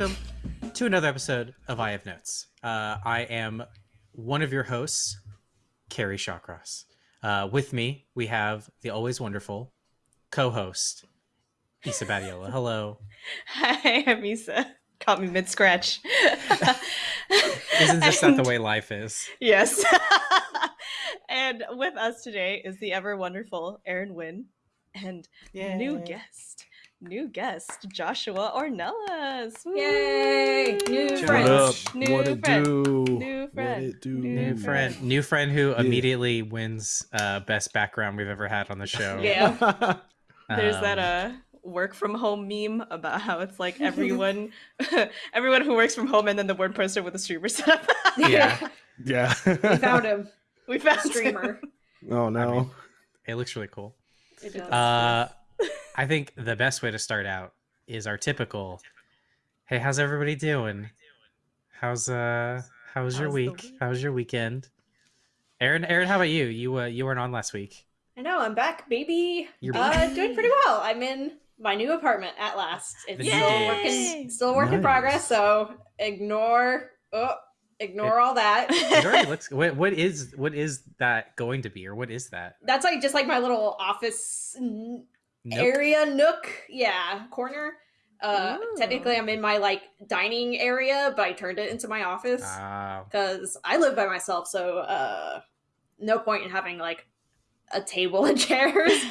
welcome to another episode of I Have Notes. Uh, I am one of your hosts, Carrie Shawcross. Uh, with me, we have the always wonderful co-host, Isa Badiola. Hello. Hi, I'm Isa. Caught me mid scratch. Isn't this not the way life is? Yes. and with us today is the ever wonderful Aaron Wynn and new guest, new guest Joshua Ornelas. Woo! Yay! New Josh. friends. What up? New what friend. do? New friend. What it do? New New friend, new friend who immediately wins uh, best background we've ever had on the show. Yeah. There's Um, that uh work from home meme about how it's like everyone everyone who works from home and then the one person with the streamer setup. Yeah. Yeah. we found him. we found him. Streamer. oh no. mean, It looks really cool. It does. Uh, I think the best way to start out is our typical. Hey, how's everybody doing? How's uh, how's, was your How's week? week? How was your weekend? Aaron, Aaron, how about you? You uh, you weren't on last week. I know, I'm back, baby. You're Uh, doing pretty well. I'm in my new apartment at last. It's still working, still a work in progress. So ignore, oh, ignore all that. It already looks. What, what is what is that going to be, or what is that? That's like just like my little office Nook? area nook. Yeah, corner. Uh, Ooh. technically, I'm in my like dining area, but I turned it into my office. Because I live by myself, so uh, no point in having like a table and chairs.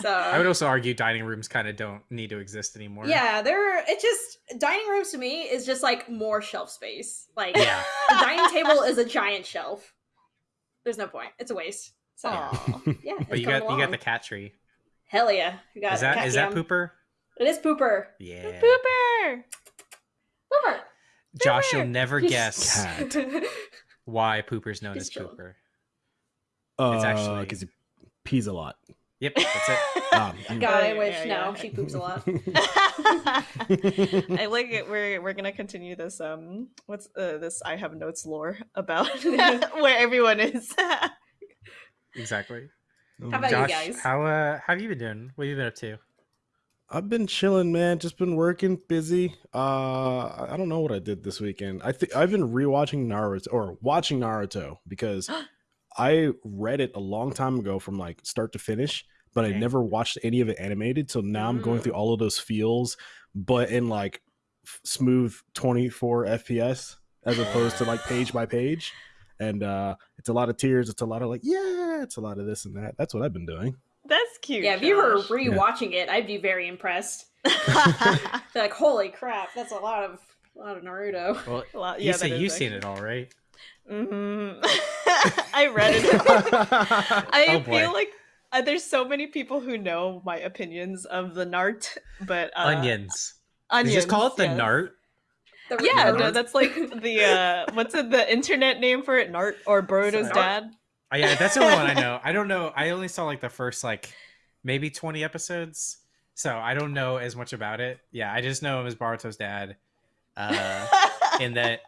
So I would also argue dining rooms kind of don't need to exist anymore. yeah, there. It just dining rooms to me is just like more shelf space. Like Yeah. the dining table is a giant shelf. There's no point. It's a waste. So Aw. yeah, But you got coming you got the cat tree. Hell yeah. You got Is that that pooper? It is pooper. Yeah. Pooper. Pooper. Josh, you'll never Just- guess Cat. why pooper's known Just as chilling. pooper. Uh, It's actually- because he pees a lot. Yep, that's it. Um, God, I Yeah, wish. yeah, no, yeah. she poops a lot. I like it. We're we're gonna continue this. Um, what's uh, this? I have notes lore about where everyone is. exactly. How about Josh, you guys? how uh how have you been doing? What have you been up to? I've been chilling, man. Just been working, busy. Uh, I I don't know what I did this weekend. I think I've been rewatching Naruto or watching Naruto because I read it a long time ago from like start to finish, but I never watched any of it animated. So now I'm going through all of those feels, but in like f- smooth 24 FPS as opposed to like page by page. And uh it's a lot of tears. It's a lot of like, yeah, it's a lot of this and that. That's what I've been doing. That's cute. yeah, if you were Josh. rewatching it, I'd be very impressed. Like, holy crap, that's a lot of a lot of Naruto. Well, Well, you yeah, say you've seen it all, right? Mhm. I read it. I Oh, boy. feel like uh, there's so many people who know my opinions of the Nart, but uh, Onions. Onions. you just call it the yes. Nart? The Yeah, no, that's like the uh, what's it, the internet name for it? Nart or Boruto's dad? Oh, yeah, that's the only one I know. I don't know. I only saw like the first like maybe 20 episodes. So I don't know as much about it. Yeah, I just know him as Baruto's dad. Uh in that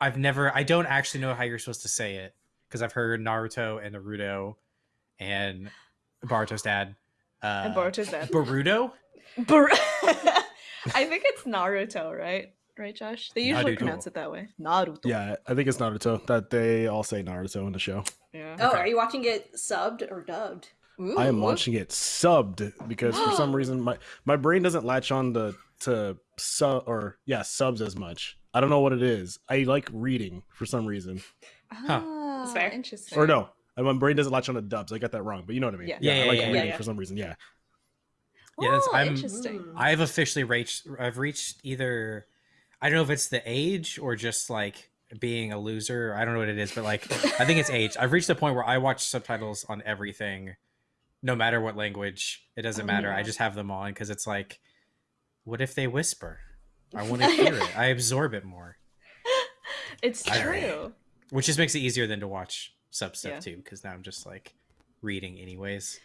I've never I don't actually know how you're supposed to say it because I've heard Naruto and Naruto and Baruto's dad. Uh and Baruto's dad. Baruto? Bar- I think it's Naruto, right? Right, Josh? They usually Naruto. pronounce it that way. Naruto. Yeah, I think it's Naruto that they all say Naruto in the show. Yeah. Oh, Okay. are you watching it subbed or dubbed? I am watching it subbed because for some reason my my brain doesn't latch on to to sub or yeah subs as much. I don't know what it is. I like reading for some reason, Ah, That's fair. Interesting. or no, my brain doesn't latch on to dubs. I got that wrong, but you know what I mean. Yeah. Yeah, I yeah, like yeah, reading yeah. for some reason. Yeah, Yeah, that's- Oh, I'm- interesting. Mm. I've officially reached I've reached either I don't know if it's the age or just like being a loser. I don't know what it is, but like I think it's age. I've reached the point where I watch subtitles on everything, no matter what language. It doesn't Oh, matter. I just have them on because it's like, what if they whisper? I want to hear it. I absorb it more, It's true. which just makes it easier than to watch sub stuff Yeah. too. Because now I'm just like reading anyways.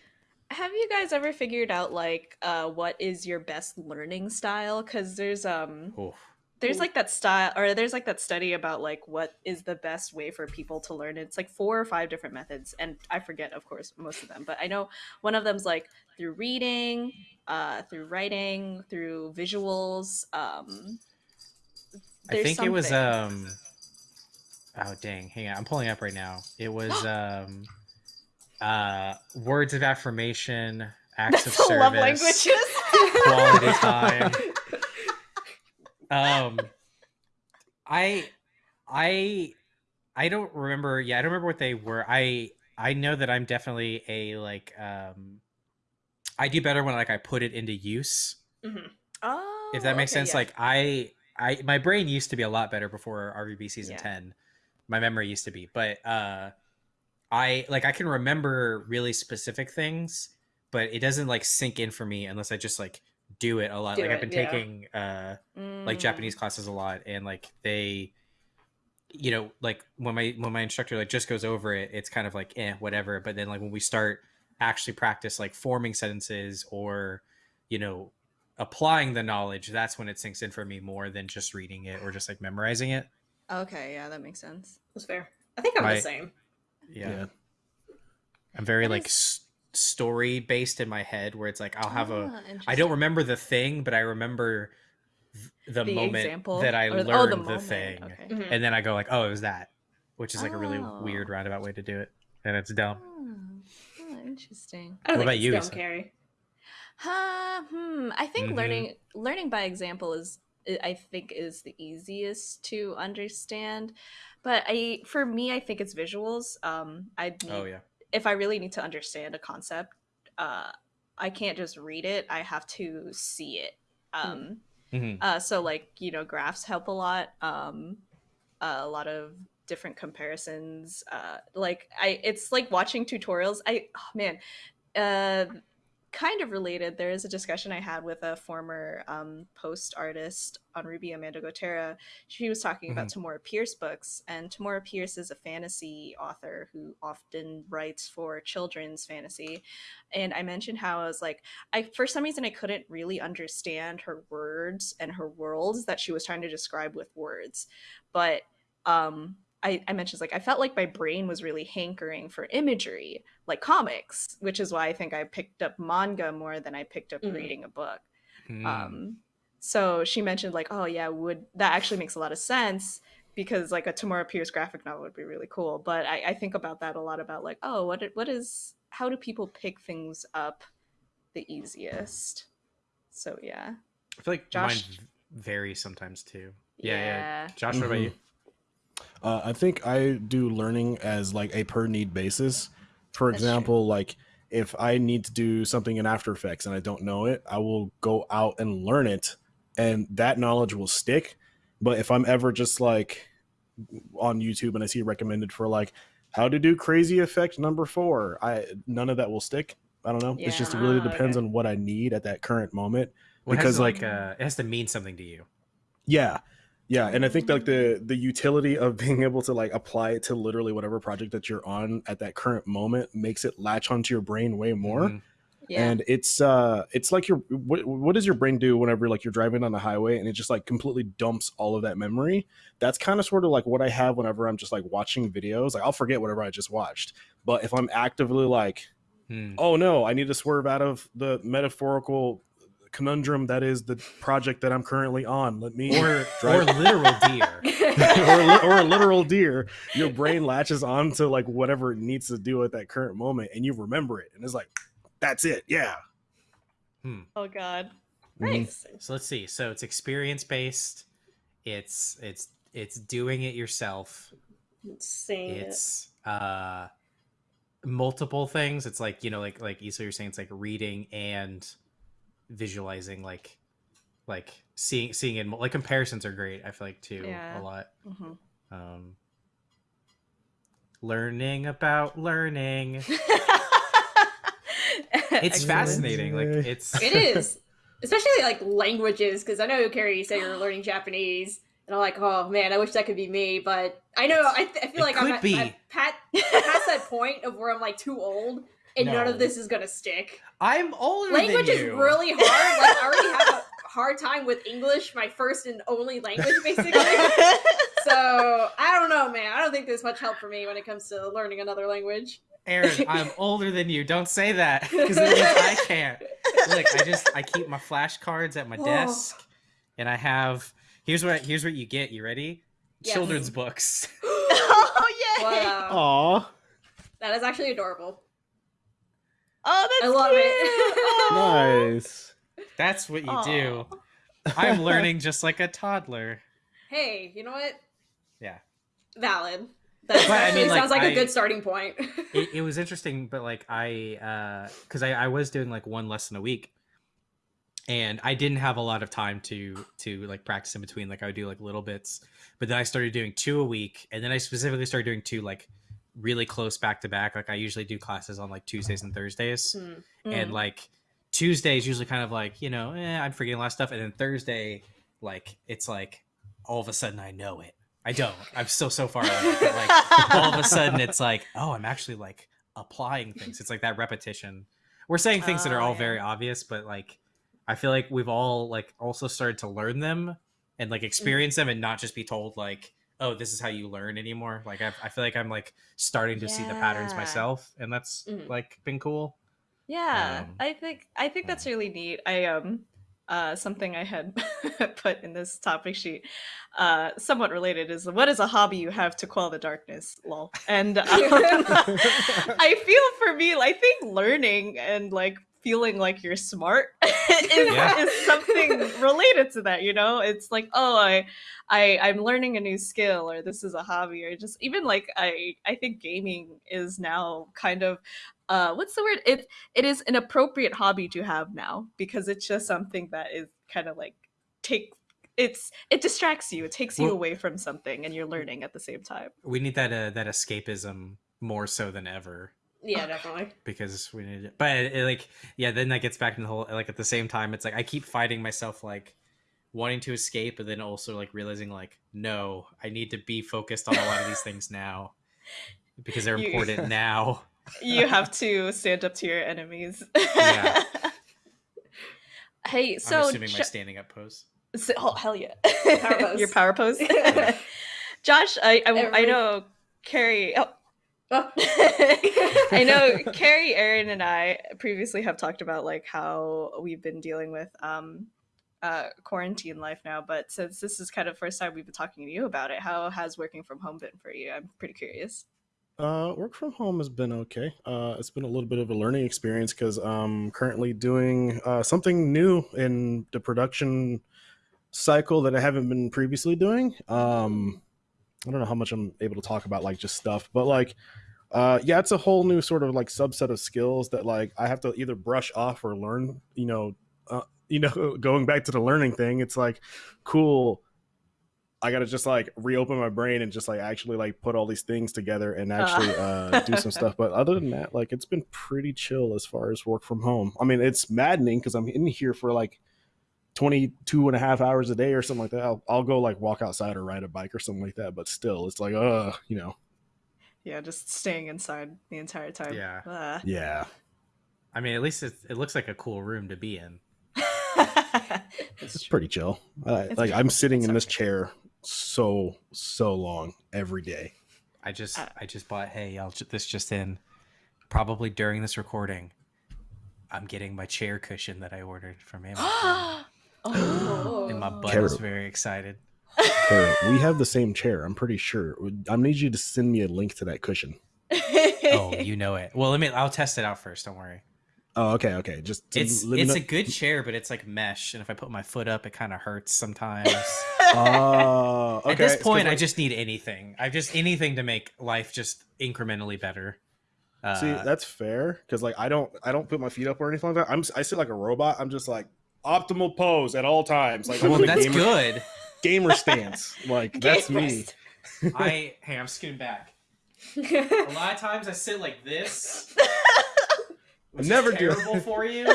Have you guys ever figured out like uh what is your best learning style? Cuz there's um Oh, there's like that style or there's like that study about like what is the best way for people to learn it's like four or five different methods and i forget of course most of them but i know one of them's like through reading uh through writing through visuals um I think it was um. Oh dang! Hang on, I'm pulling up right now. It was um, uh, words of affirmation, acts That's of the love languages. quality time. um, I, I, I don't remember. Yeah, I don't remember what they were. I I know that I'm definitely a like um, I do better when like I put it into use. Mhm. oh, if that makes okay, sense yeah. like i i my brain used to be a lot better before rvb season Yeah. 10 my memory used to be but uh i like i can remember really specific things but it doesn't like sink in for me unless i just like do it a lot Do like i've been yeah. taking uh like Mm. japanese classes a lot and like they you know like when my when my instructor like just goes over it it's kind of like eh whatever but then like when we start actually practice like forming sentences or you know applying the knowledge that's when it sinks in for me more than just reading it or just like memorizing it Okay, yeah, that makes sense. That's fair. I think I'm My- the same. yeah, Yeah. i'm very That like is- s- story based in my head where it's like i'll have a Ah, i don't remember the thing but i remember the, the moment example that i or- learned oh, the, moment, thing Okay. Mhm. and then i go like oh it was that which is like a really Oh. weird roundabout way to do it and it's dumb Oh, oh, interesting. I don't What about you, dumb, Issa? Carrie. Huh, hmm. I think Mhm. learning learning by example is I- I think is the easiest to understand. But I for me I think it's visuals. Um I need oh yeah if I really need to understand a concept, uh I can't just read it. I have to see it. Um Mhm. uh so like, you know, graphs help a lot. Um a lot of different comparisons uh like I it's like watching tutorials. I oh man, uh kind of related. There is a discussion i had with a former um, post artist on RWBY amanda gotera. She was talking about tamora pierce books and tamora pierce is a fantasy author who often writes for children's fantasy. And i mentioned how i was like i for some reason i couldn't really understand her words and her worlds that she was trying to describe with words. But um I, I mentioned like I felt like my brain was really hankering for imagery, like comics, which is why I think I picked up manga more than I picked up Mhm. reading a book. Hmm. Um, so she mentioned like, oh yeah, would that actually makes a lot of sense because like a Tamora Pierce graphic novel would be really cool. But I, I think about that a lot about like, oh, what what is how do people pick things up the easiest? So yeah, I feel like Josh- mine v- varies sometimes too. Yeah, yeah. yeah. Josh, what about Mhm. you? Uh, I think I do learning as like a per need basis. For That's true. example, like if I need to do something in After Effects and I don't know it, I will go out and learn it, and that knowledge will stick. But if I'm ever just like on YouTube and I see it recommended for like how to do crazy effect number four, I none of that will stick. I don't know. It's just it really Yeah. depends Okay. on what I need at that current moment. Well, Because, to, like- like uh, it has to mean something to you. Yeah. Yeah, and I think like the the utility of being able to like apply it to literally whatever project that you're on at that current moment makes it latch onto your brain way more. Mhm. Yeah. And it's uh it's like your what what does your brain do whenever like you're driving on the highway and it just like completely dumps all of that memory? That's kind of sort of like what I have whenever I'm just like watching videos. Like I'll forget whatever I just watched. But if I'm actively like Hmm. oh no, I need to swerve out of the metaphorical conundrum that is the project that I'm currently on. Let me Or or literal deer. or, a li- or a literal deer, your brain latches on to like whatever it needs to do at that current moment, and you remember it, and it's like, that's it, yeah. oh god. nice. So let's see. So it's experience based. It's it's it's doing it yourself. Saying it. It's uh multiple things. It's like, you know, like like Issa you're saying it's like reading and visualizing like like seeing seeing it like comparisons are great, I feel like too Yeah. a lot. Mhm. Um learning about learning. It's fascinating. Like it's It is, especially like languages, because I know Carrie, you said you're learning Japanese, and I'm like, oh man, I wish that could be me. But I know I, I feel It like I'm, could at. I'm pat, past that point of where I'm like too old, and none of this is gonna stick. I'm older Language is really hard. Like I already have a hard time with English, my first and only language, basically. so I don't know, man. I don't think there's much help for me when it comes to learning another language. Aaron, I'm older than you. Don't say that because I can't. Look, I just I keep my flashcards at my Oh. desk, and I have Here's what here's what you get. You ready? Yes. Children's books. oh yeah. Wow. Aw, That is actually adorable. Oh, that's I love cute. it. Aw. nice. That's what you do. I'm learning just like a toddler. Hey, you know what? Yeah. Valid. That But, I actually mean, like, sounds like I- a good starting point. It, it was interesting, but like I, uh, because I, I was doing like one lesson a week, and I didn't have a lot of time to to like practice in between. Like I would do like little bits, but then I started doing two a week, and then I specifically started doing two like really close back to back. Like I usually do classes on like Tuesdays and Thursdays. Hmm. and Mm. like Tuesday is usually kind of like you know eh, I'm forgetting a lot of stuff, and then Thursday like it's like all of a sudden I know it. I don't. I'm still so far away. But like all of a sudden it's like oh I'm actually like applying things. It's like that repetition. We're saying things that are Oh, all yeah. very obvious, but like I feel like we've all like also started to learn them and like experience them and not just be told like oh this is how you learn anymore. Like I, I feel like I'm like starting to see the patterns myself, and that's Mhm. like been cool. Yeah, Um, I think I think that's really neat. I um uh something I had put in this topic sheet, uh somewhat related is what is a hobby you have to quell the darkness, lol. And um, I feel for me, I think learning and like feeling like you're smart is, Yeah. is something related to that, you know? It's like, oh, I I I'm learning a new skill or this is a hobby or just even like I I think gaming is now kind of uh what's the word? It it is an appropriate hobby to have now because it's just something that is kind of like take it's it distracts you. It takes you Well- away from something and you're learning at the same time. we need that uh, that escapism more so than ever Yeah, definitely. because we need it. But it, like, yeah, then that gets back in the whole like at the same time, it's like I keep fighting myself like wanting to escape, but then also like realizing like no, I need to be focused on a lot of these things now because they're You- important now. you have to stand up to your enemies. Yeah. hey, so I'm assuming my standing up pose. so- oh hell yeah, Power pose. your power pose. Josh, I I, I know Carrie. Oh. I know Carrie, Aaron, and I previously have talked about like how we've been dealing with um uh quarantine life now, but since this is kind of first time we've been talking to you about it, how has working from home been for you? I'm pretty curious. Uh, work from home has been okay. Uh, it's been a little bit of a learning experience because I'm currently doing uh, something new in the production cycle that I haven't been previously doing. Um, I don't know how much I'm able to talk about like just stuff, but like, uh, yeah, it's a whole new sort of like subset of skills that like I have to either brush off or learn. You know, uh, you know, going back to the learning thing, it's like cool. I gotta just like reopen my brain and just like actually like put all these things together and actually uh, do some stuff. But other than that, like it's been pretty chill as far as work from home. I mean, it's maddening because I'm in here for like 22 and a half hours a day or something like that. I'll, I'll go like walk outside or ride a bike or something like that. But still, it's like, uh, you know, Yeah, just staying inside the entire time. Yeah. Ah. yeah. I mean, at least it, it looks like a cool room to be in. It's pretty chill. I, It's like I'm sitting It's in this okay. chair so so long every day. I just Uh, I just bought. Hey, I'll ju- this just in. Probably during this recording, I'm getting my chair cushion that I ordered from Amazon, oh. and my butt Carol. is very excited. We have the same chair. I'm pretty sure. I need you to send me a link to that cushion. Oh, you know it. Well, let me. I'll test it out first. Don't worry. Oh, okay, okay. Just It's it's a good chair, but it's like mesh, and if I put my foot up, it kind of hurts sometimes. Oh, okay. At this point, I just need anything. I just anything to make life just incrementally better. Uh, see that's fair because like I don't I don't put my feet up or anything like that. I'm I sit like a robot. I'm just like optimal pose at all times. Like well, that's good. Gamer stance. Like that's me. I hey, I'm scooting back. A lot of times I sit like this. Which Never is do it. terrible for you.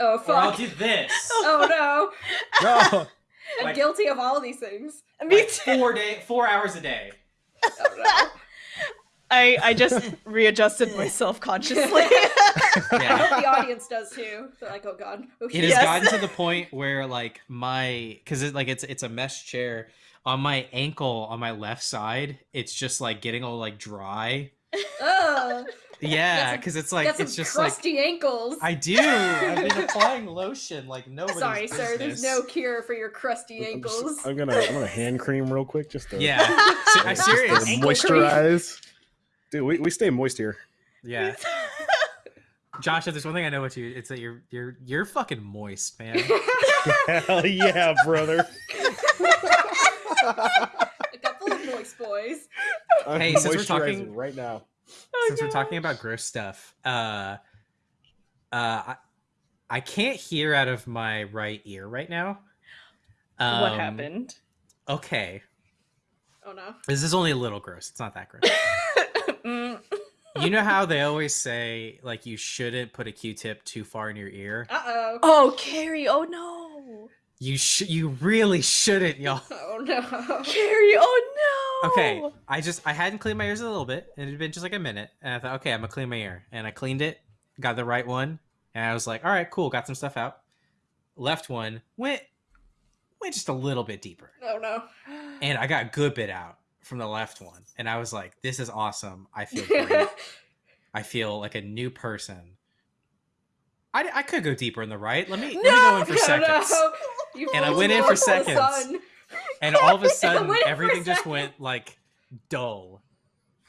oh Or I'll do this. Oh no! No. I'm Like- guilty of all of these things. Me Like too. four day, four hours a day. Oh no! I I just readjusted myself consciously. I hope the audience does too. They're like, oh god. Oh, It shit. has Yes. gotten to the point where like my because it like it's it's a mesh chair on my ankle on my left side. It's just like getting all like dry, Ugh. Yeah, because it's like it's just like crusty ankles. I do. I've been applying lotion like nobody's Sorry, sir. There's no cure for your crusty I'm, just- ankles. I'm gonna I'm gonna hand cream real quick just to Yeah, Se- I just to serious. Ankle moisturize. Dude, we, we stay moist here. Yeah, Josh. If there's one thing I know about you, it's that you're you're you're fucking moist, man. Hell yeah, brother. A couple of moist boys. I'm Hey, since we're talking- right now. Since we're talking about gross stuff, uh, uh, I, I can't hear out of my right ear right now. what Um, happened? Okay, Oh no. this is only a little gross. It's not that gross. You know how they always say like you shouldn't put a Q-tip too far in your ear. Uh oh. Oh, Carrie! Oh no, You sh- you really shouldn't, y'all. Oh no. Carrie! Oh no. Okay, I just I hadn't cleaned my ears a little bit, and it had been just like a minute, and I thought, okay, I'm gonna clean my ear, and I cleaned it, got the right one, and I was like, all right, cool, got some stuff out. Left one went went just a little bit deeper, Oh no. and I got a good bit out from the left one, and I was like, this is awesome. I feel great. I feel like a new person. I, I could go deeper in the right. Let me let me go in for No, seconds. no. And I went in for seconds. sun. And all of a sudden, went in for everything just went like dull.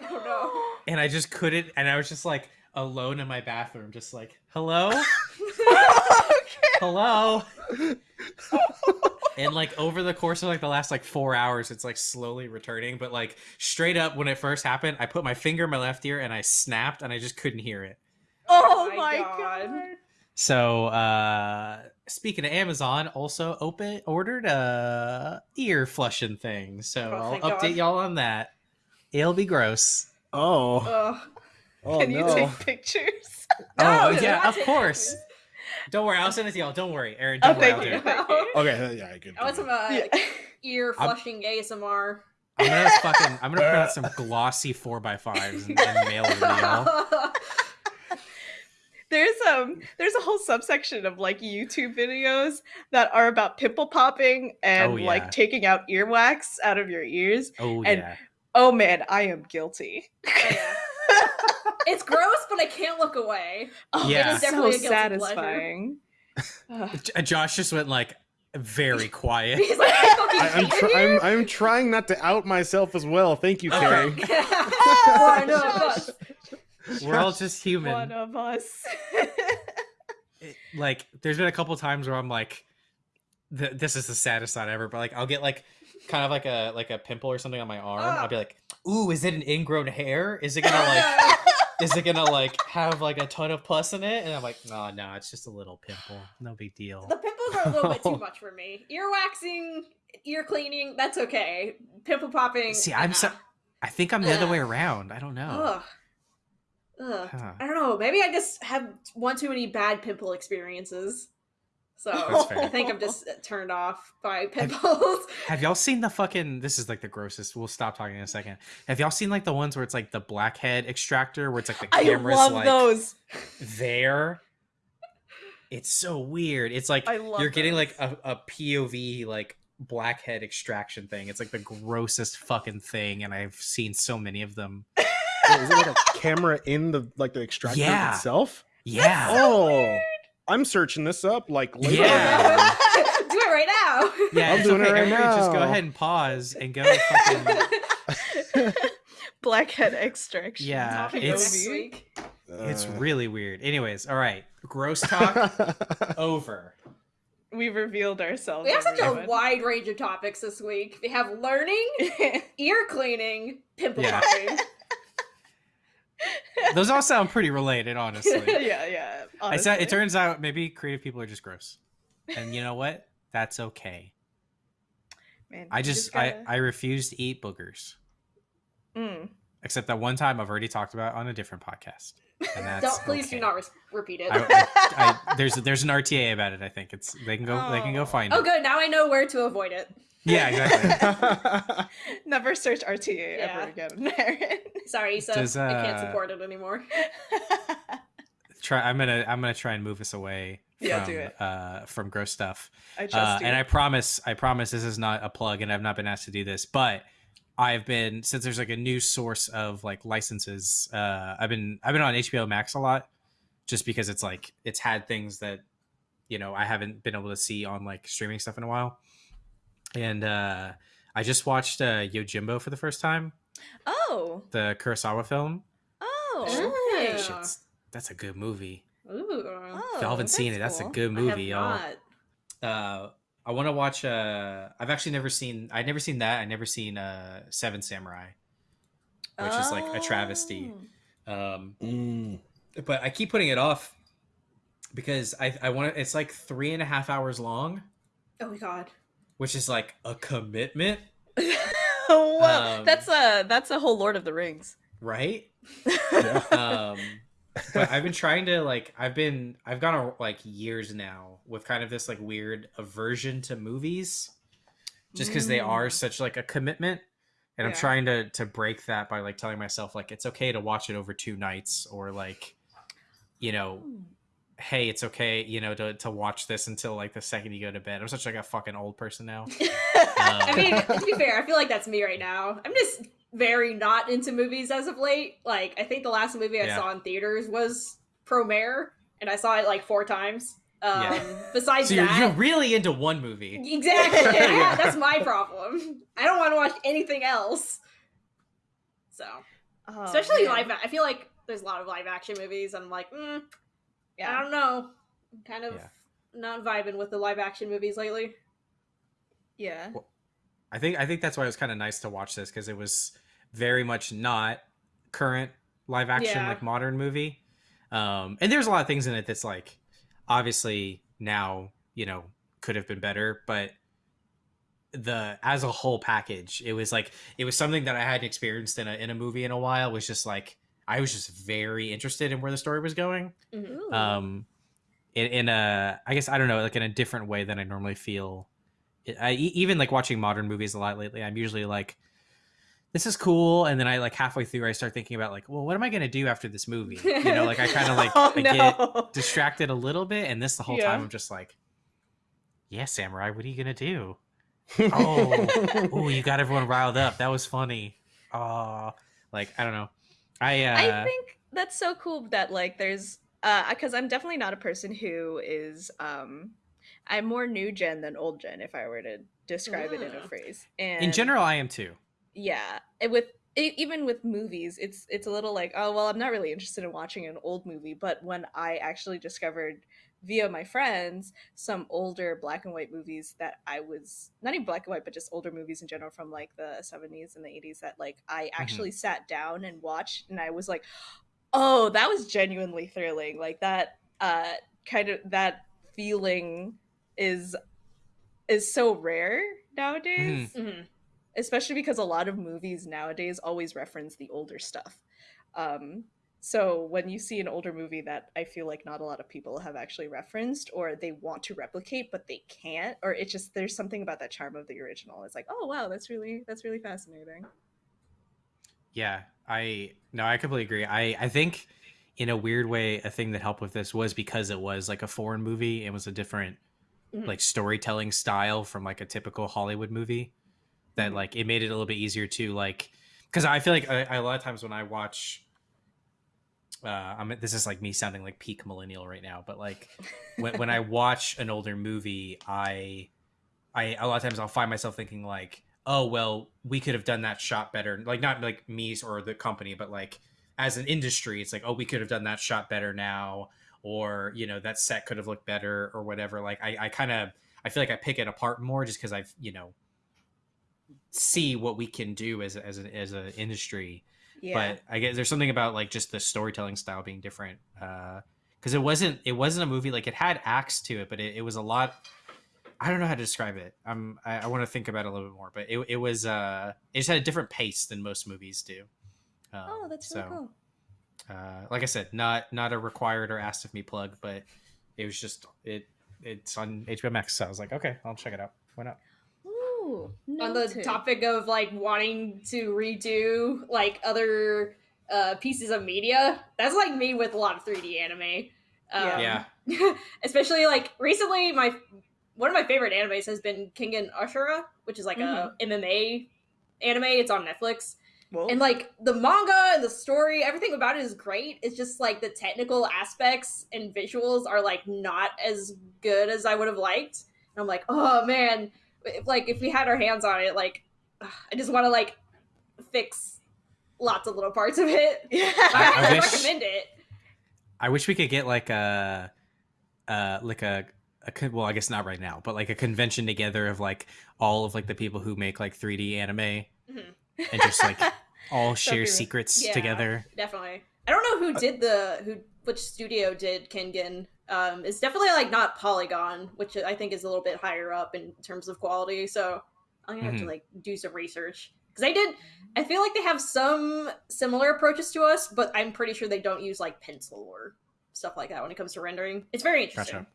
Oh no. and I just couldn't. And I was just like alone in my bathroom, just like, hello, hello. And like over the course of like the last like four hours, it's like slowly returning. But like straight up, when it first happened, I put my finger in my left ear and I snapped, and I just couldn't hear it. Oh my my God. god. So uh speaking of Amazon, also open ordered a ear flushing thing. So Oh, I'll update God. y'all on that. It'll be gross. Oh, oh Can you no. take pictures? oh No, yeah, of course. Pictures. Don't worry, I'll send it to y'all. Don't worry, Aaron. Oh, Don't worry, thank I'll you. Thank you. Okay, yeah, good. I want good. some uh, Yeah. ear flushing ASMR. I'm gonna fucking I'm gonna print out some glossy four x fives and, and mail it to y'all. There's um there's a whole subsection of like YouTube videos that are about pimple popping and Oh, yeah. like taking out earwax out of your ears. Oh And- yeah. Oh man, I am guilty. Oh, yeah. It's gross, but I can't look away. Oh, Yeah. it's so Definitely a guilty pleasure. satisfying. Josh just went like very quiet. He's like, I fucking I, I'm, tr- I'm I'm trying not to out myself as well. Thank you, Okay. Carrie. Oh, one of us. We're all just human. One of us. it- like there's been a couple times where I'm like, th- this is the saddest thought ever. But like, I'll get like kind of like a like a pimple or something on my arm. I'll be like, ooh, is it an ingrown hair? Is it gonna like is it gonna like have like a ton of pus in it? And I'm like, no, no, it's just a little pimple. No big deal. The pimples are a little bit too much for me. Ear waxing, ear cleaning, that's okay. Pimple popping. See, I'm so. I think I'm the other way around. I don't know. Ugh. Ugh. Huh. I don't know. Maybe I just have one too many bad pimple experiences. So I think I'm just turned off by pimples. Have y'all seen the fucking? This is like the grossest. We'll stop talking in a second. Have y'all seen like the ones where it's like the blackhead extractor, where it's like the I camera's love like those. there? It's so weird. It's like I love you're getting like a, a POV like blackhead extraction thing. It's like the grossest fucking thing, and I've seen so many of them. Wait, is it like a camera in the like the extractor Yeah. itself? Yeah. Oh, I'm searching this up like later. Yeah. Do it right now. Yeah, I'm it's doing it right Everybody just go ahead and pause and go fucking. Blackhead extraction. Yeah, it's- next. It's Uh, really weird. Anyways, all right. Gross talk over. We've revealed ourselves. We have such a wide range of topics this week. We have learning, ear cleaning, pimple Yeah. popping. Those all sound pretty related, honestly. yeah, yeah. It's, honestly. it turns out maybe creative people are just gross, and you know what? That's okay. Man, I you just, gotta- I I refuse to eat boogers, Mm. except that one time I've already talked about on a different podcast, and that's Don't please okay. do not res- repeat it. I, I, there's there's an RTA about it. I think it's they can go they can go Oh. find oh, it. good. Now I know where to avoid it. Yeah, exactly. Never search RTA Yeah. ever again, Sorry, so Does, I can't uh, support it anymore. Try. I'm gonna I'm gonna try and move us away. Yeah, from, do it. Uh, from gross stuff. I trust Uh, you. and I promise, I promise this is not a plug, and I've not been asked to do this, but I've been since there's like a new source of like licenses. Uh, I've been I've been on HBO Max a lot, just because it's like it's had things that you know I haven't been able to see on like streaming stuff in a while. And uh, I just watched uh, Yojimbo for the first time, Oh. the Kurosawa film. Oh. Yeah. Shit's, that's a good movie. Ooh. Oh, y'all haven't seen it, that's cool. a good I have movie, y'all. not. uh I want to watch uh I've actually never seen I've never seen that. I never seen uh Seven Samurai. Which is like a travesty. Oh. Um Mm. but I keep putting it off because I I want to it's like three and a half hours long, Oh my god. which is like a commitment, Whoa, Um, that's a that's a whole Lord of the Rings. right? Yeah. Um but I've been trying to like I've been I've gone a, like years now with kind of this like weird aversion to movies just because they are Mm. such like a commitment. And i'm trying to to break that by like telling myself like it's okay to watch it over two nights or like you know hmm. hey it's okay you know to, to watch this until like the second you go to bed. I'm such like a fucking old person now. I um, mean, to be fair, I feel like that's me right now. I'm just very not into movies as of late. Like, I think the last movie I Yeah. saw in theaters was Promare, and I saw it like four times. Um, Yeah. Besides so you're, that, you're really into one movie exactly. Yeah. Yeah, that's my problem. I don't want to watch anything else. So, Oh, especially man. live. I feel like there's a lot of live action movies, I'm like, mm, I don't know. I'm kind of Yeah. not vibing with the live action movies lately. Yeah. i think i think that's why it was kind of nice to watch this because it was very much not current live action Yeah. like modern movie um and there's a lot of things in it that's like obviously now you know could have been better but the as a whole package it was like it was something that i hadn't experienced in a in a movie in a while was just like i was just very interested in where the story was going Mhm. Ooh. um in, in a i guess i don't know like in a different way than i normally feel I, even like watching modern movies a lot lately i'm usually like this is cool. And then i like halfway through i start thinking about like well what am i going to do after this movie? You know like i kind of like oh, I no. get distracted a little bit. And this the whole Yeah. time i'm just like yeah samurai what are you going to do? Oh. oh you got everyone riled up. That was funny. Oh like i don't know. I uh I think that's so cool that like there's uh because I'm definitely not a person who is um I'm more new gen than old gen if I were to describe it in a phrase. And in general i am too yeah, and with even with movies, it's it's a little like oh well, I'm not really interested in watching an old movie. But when I actually discovered via my friends some older black and white movies that I was not even black and white, but just older movies in general from like the 70s and the 80s that like I actually sat down and watched, and I was like, oh, that was genuinely thrilling. Like that uh kind of that feeling is is so rare nowadays Mhm. Especially because a lot of movies nowadays always reference the older stuff. Um, so when you see an older movie that I feel like not a lot of people have actually referenced or they want to replicate but they can't, or it just there's something about that charm of the original. It's like, oh wow, that's really that's really fascinating. Yeah, I no, I completely agree. I I think in a weird way, a thing that helped with this was because it was like a foreign movie. It was a different Mhm. like storytelling style from like a typical Hollywood movie. That like it made it a little bit easier to like because I feel like I, I, a lot of times when I watch. Uh, I'm. This is like me sounding like peak millennial right now, but like when, when I watch an older movie, I, I a lot of times I'll find myself thinking like, oh well, we could have done that shot better. Like not like me or the company, but like as an industry, it's like, oh, we could have done that shot better now, or you know that set could have looked better or whatever. Like I, I kind of I feel like I pick it apart more just because I've you know see what we can do as as an as an industry Yeah. but I guess there's something about like just the storytelling style being different. Because it wasn't it wasn't a movie like it had acts to it, but it, it was a lot. I don't know how to describe it. I'm I, I want to think about it a little bit more, but it, it was uh it just had a different pace than most movies do. Um, oh, that's really cool. Uh, like I said, not not a required or asked of me plug, but it was just it it's on HBO Max, so I was like, okay, I'll check it out. Why not? Ooh, on the topic of like wanting to redo like other uh pieces of media that's like me with a lot of 3d anime um, Yeah. especially like recently my one of my favorite animes has been king and ashura which is like Mhm. a mma anime. It's on Netflix. Well, And like the manga and the story, everything about it is great. It's just like the technical aspects and visuals are like not as good as I would have liked. And I'm like, oh man, if, like if we had our hands on it, like I just want to like fix lots of little parts of it. I, I wish- recommend it. I wish we could get like a, uh, like a, a well, I guess not right now, but like a convention together of like all of like the people who make like 3D anime Mhm. and just like all share secrets Yeah. together. Definitely. I don't know who did the who which studio did Kengan. Um, it's definitely like not Polygon, which I think is a little bit higher up in terms of quality. So I'm gonna have to Mhm. like do some research because I did. I feel like they have some similar approaches to us, but I'm pretty sure they don't use like pencil or stuff like that when it comes to rendering. It's very interesting. Gotcha.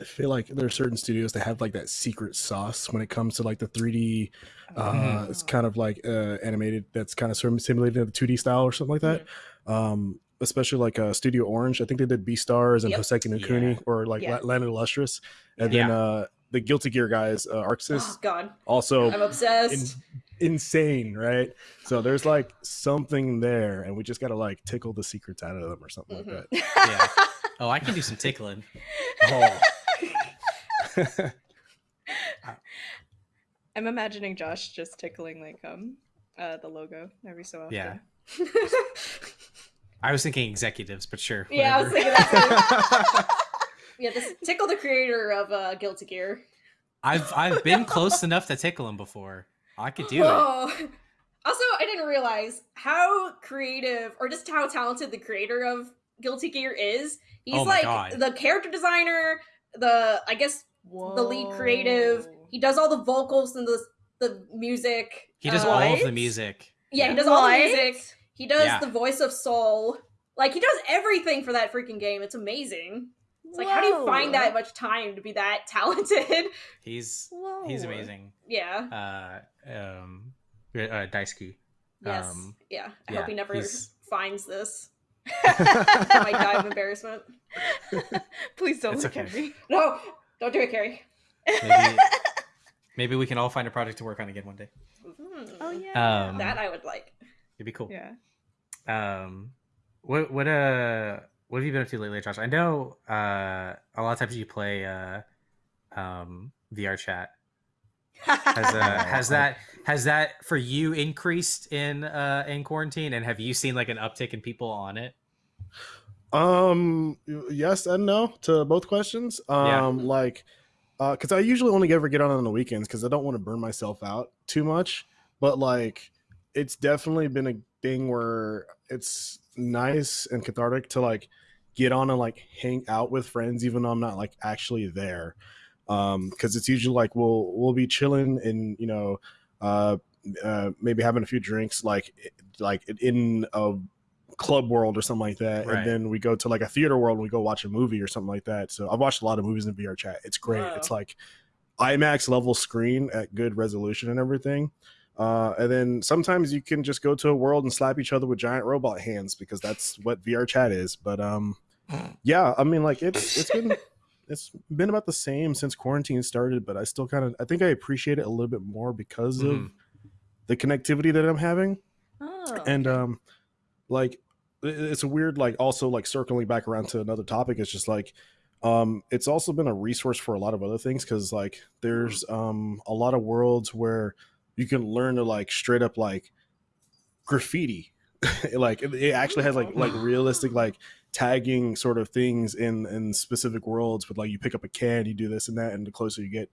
I feel like there are certain studios that have like that secret sauce when it comes to like the 3D. Uh, Mhm. It's kind of like uh, animated. That's kind of sort of simulated in the 2D style or something like that. Um, especially like uh, Studio Orange. I think they did Beastars and Yep. Hoseki no Kuni Yeah. or like Yeah. La- Land of the Lustrous, and Yeah. then uh, the Guilty Gear guys, uh, ArcSys, Oh God, also I'm obsessed. in- insane, right? So there's like something there, and we just gotta like tickle the secrets out of them or something Mhm. like that. Yeah. Oh, I can do some tickling. Oh. I'm imagining Josh just tickling like um uh the logo every so often. Yeah. I was thinking executives, but sure. yeah, I was thinking that. too. yeah, this tickle the creator of uh, Guilty Gear. I've I've been close enough to tickle him before. I could do it. Also, I didn't realize how creative or just how talented the creator of Guilty Gear is. He's Oh my like God. the character designer, the I guess the lead creative. He does all the vocals and the the music. He does uh, all of the music. Yeah, he does all the music. He does Yeah. the voice of Sol. Like he does everything for that freaking game. It's amazing. It's like how do you find that much time to be that talented? He's Whoa. he's amazing. yeah. Uh, um, uh, Daisuke. Yes. Um, yeah. I yeah, hope he never he's- finds this. I might die of embarrassment. Please don't It's look at me. No, don't do it, Carrie. Maybe maybe we can all find a project to work on again one day. Hmm. Oh yeah. Um, that I would like. It'd be cool. yeah. Um, what what uh what have you been up to lately, Josh? I know uh a lot of times you play uh um VR chat. Has uh has that has that for you increased in uh in quarantine and have you seen like an uptick in people on it? Um, yes and no to both questions. Yeah. Um, like, uh, because I usually only ever get on on the weekends because I don't want to burn myself out too much. But like, it's definitely been a thing where it's nice and cathartic to like get on and like hang out with friends, even though I'm not like actually there. Um, because it's usually like we'll we'll be chilling and you know, uh, uh, maybe having a few drinks, like like in a club world or something like that Right. and then we go to like a theater world and we go watch a movie or something like that so i've watched a lot of movies in vr chat it's great Wow. it's like imax level screen at good resolution and everything uh, and then sometimes you can just go to a world and slap each other with giant robot hands because that's what vr chat is but um yeah i mean like it's it's been it's been about the same since quarantine started but i still kind of i think i appreciate it a little bit more because of Mhm. the connectivity that i'm having Oh. and um like it's a weird like also like circling back around to another topic it's just like um it's also been a resource for a lot of other things because like there's um a lot of worlds where you can learn to like straight up like graffiti. Like it, actually has like like realistic like tagging sort of things in in specific worlds with like you pick up a can you do this and that and the closer you get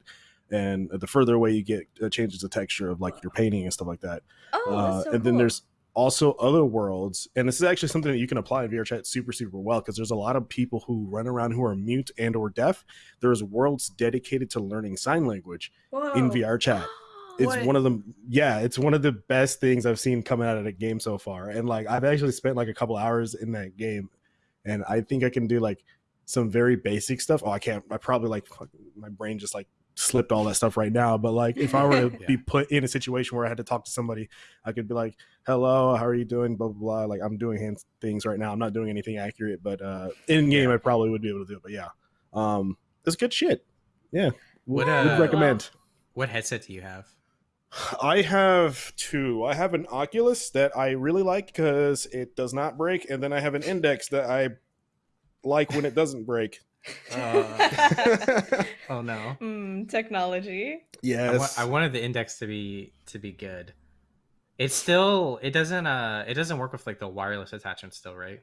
and the further away you get it changes the texture of like your painting and stuff like that. Oh, uh, so and then there's also other worlds and this is actually something that you can apply in VRChat super super well because there's a lot of people who run around who are mute and or deaf. There's worlds dedicated to learning sign language in Whoa. VR chat it's What? one of the yeah it's one of the best things i've seen coming out of the game so far. And like i've actually spent like a couple hours in that game and i think i can do like some very basic stuff. Oh i can't i probably like my brain just like slipped all that stuff right now but like if i were to Yeah. be put in a situation where i had to talk to somebody i could be like hello how are you doing? blah blah blah. Like i'm doing hand things right now. I'm not doing anything accurate but uh in game Yeah. i probably would be able to do it but yeah. Um it's good shit. Yeah. What, would uh, recommend. What headset do you have? I have two. I have an Oculus that I really like because it does not break, and then I have an Index that I like when it doesn't break. Uh, oh no. Mm, technology. I, wa- yes. I wanted the index to be to be good. It's still it doesn't uh it doesn't work with like the wireless attachment still, right?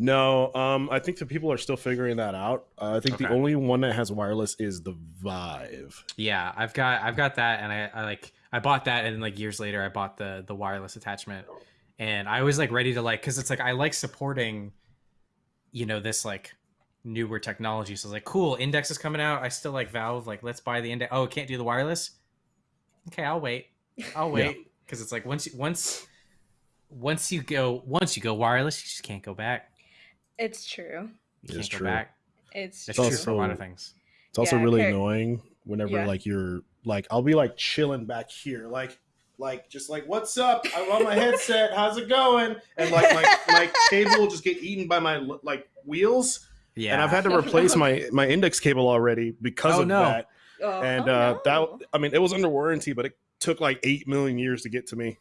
No, um, I think the people are still figuring that out. Uh, I think the only one that has wireless is the Vive. Yeah, I've got I've got that and I, I like I bought that and then like years later I bought the the wireless attachment and I was like ready to like cuz it's like I like supporting you know this like newer technology. So I was like cool, Index is coming out. I still like Valve like let's buy the Index. Oh, it can't do the wireless? Okay, I'll wait. I'll wait cuz it's like once once once you go once you go wireless, you just can't go back. It's true. You can't It's go true. back. It's It's true. true for a lot of things. It's also Yeah, really Car- annoying whenever Yeah. like you're like I'll be like chilling back here, like like just like what's up? I'm on my headset. How's it going? And like my my cable will just get eaten by my like wheels, Yeah. and I've had to replace my my index cable already because Oh, of no. that. Oh, And Oh, uh, no. that I mean it was under warranty, but it took like eight million years to get to me.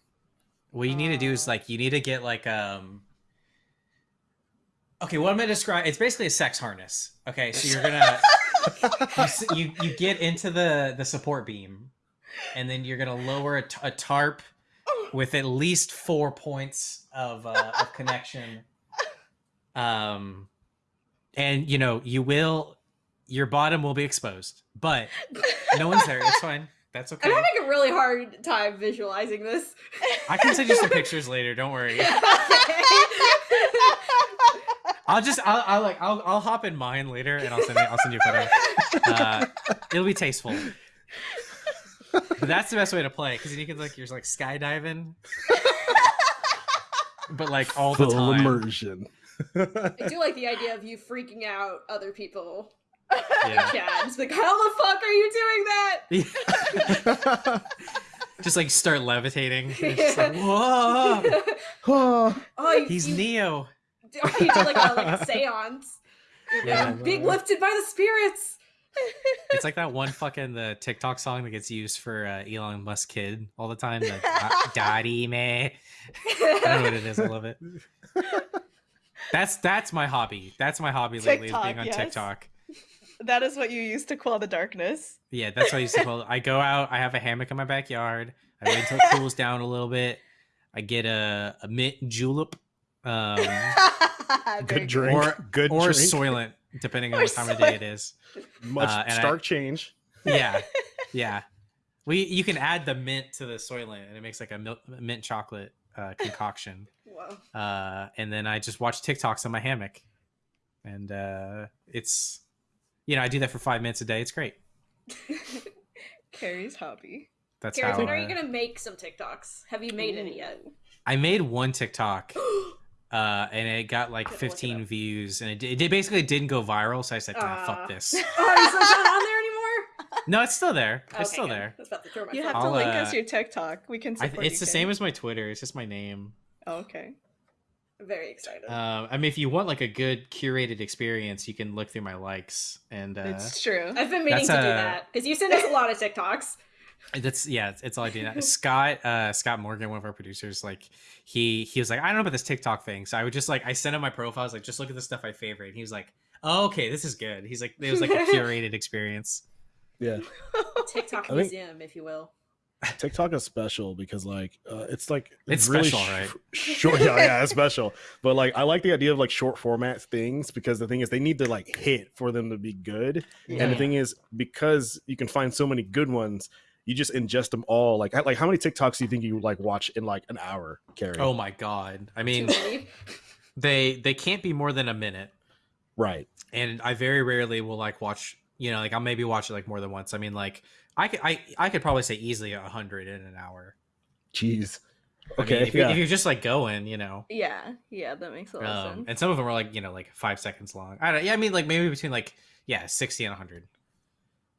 What you need to do is like you need to get like um Okay, what I'm gonna describe it's basically a sex harness. Okay, so you're gonna you, you get into the the support beam and then you're gonna lower a, a tarp with at least four points of uh, of connection. Um and you know, you will your bottom will be exposed, but no one's there. It's fine. That's okay. I'm having a really hard time visualizing this. I can send you some pictures later. Don't worry. I'll just I'll, I'll like I'll I'll hop in mine later and I'll send it I'll send you a photo. Uh, it'll be tasteful. But that's the best way to play because you can like you're like skydiving, but like all the Full time. immersion. I do like the idea of you freaking out other people. Yeah. Chad, just like, how the fuck are you doing that? just like start levitating. It's just like, whoa, oh, Oh, you, he's you, Neo. or you do like a like seance. Yeah. being lifted by the spirits. It's like that one fucking the TikTok song that gets used for uh, Elon Musk kid all the time. The Daddy me. I don't know what it is. I love it. That's that's my hobby. That's my hobby lately is being on yes. TikTok. That is what you used to call the darkness. Yeah, that's what I used to call it. I go out, I have a hammock in my backyard. I wait until it cools down a little bit. I get a, a mint julep. Um good drink. Or- good or drink. Soylent, depending on Or what time of day it is. Much uh, and I- stark change. Yeah. Yeah. We you can add the mint to the Soylent and it makes like a milk, mint chocolate uh, concoction. Whoa. uh, and then I just watch TikToks on my hammock, and uh, it's you know I do that for five minutes a day. It's great. Carrie's hobby. That's Carrie, how when are uh, you gonna make some TikToks? Have you made any yet? I made one TikTok, uh, and it got like Gotta look it 15 views, and it, did- it basically didn't go viral. So I said, nah, Aw. "Fuck this." Oh, is it not on there anymore? No, it's still there. It's Okay, still there. I about to throw You have to I'll, link uh, us your TikTok. We can I, support it's you, the Carrie. same as my Twitter. It's just my name. Oh, okay. I'm very excited. Um, I mean, if you want like a good curated experience, you can look through my likes, and uh, It's true. I've been meaning that's to do that because you send us a lot of TikToks. That's yeah, it's, it's all I do now. Scott, uh, Scott Morgan, one of our producers, like he he was like, I don't know about this TikTok thing. So I would just like I sent him my profile. I was like, just look at the stuff I favorite. And he was like, oh, okay, this is good. He's like, it was like a curated experience. Yeah. TikTok I think- museum, if you will. TikTok is special because like uh, it's like It's really special, right? Short, yeah, yeah, it's special. But like I like the idea of like short format things because the thing is they need to like hit for them to be good. And the thing is because you can find so many good ones, you just ingest them all. Like like how many TikToks do you think you like watch in like an hour, Carrie? Oh my god! I mean, they they can't be more than a minute, right. and I very rarely will like watch. You know, like I'll maybe watch it like more than once. I mean, like I could I I could probably say easily a hundred in an hour. Jeez. I mean, Okay. if, you, yeah. if you're just like going, you know. Yeah, yeah, that makes a lot of um, sense. and some of them are like you know like five seconds long. I don't. Yeah, I mean like maybe between like yeah sixty and hundred.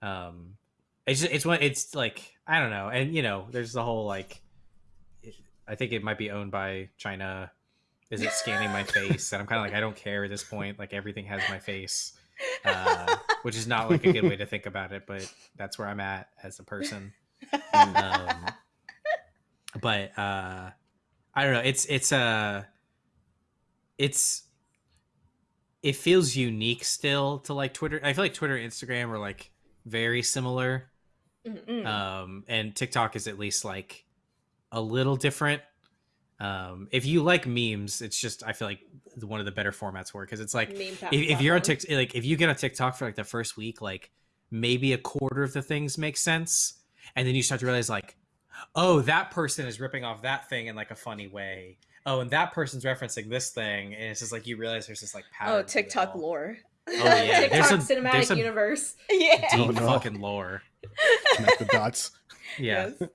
Um, it's just, it's one it's like I don't know, and you know there's the whole like, it- I think it might be owned by China. Is it scanning my face? And I'm kind of like I don't care at this point. Like everything has my face, uh, which is not like a good way to think about it, but that's where I'm at as a person. um, but uh i don't know it's it's uh it's it feels unique still to like twitter i feel like twitter and instagram are like very similar Mm. um and tiktok is at least like a little different um if you like memes it's just i feel like one of the better formats for it because it's like if, if you're on. TikTok, like if you get on TikTok for like the first week, like maybe a quarter of the things make sense, and then you start to realize like, oh, that person is ripping off that thing in like a funny way. Oh, and that person's referencing this thing, and it's just like you realize there's this like pattern. Oh, TikTok lore. Oh yeah, TikTok there's some cinematic there's some universe. Yeah. deep Oh, no. fucking lore. Connect the dots. Yeah, Yes.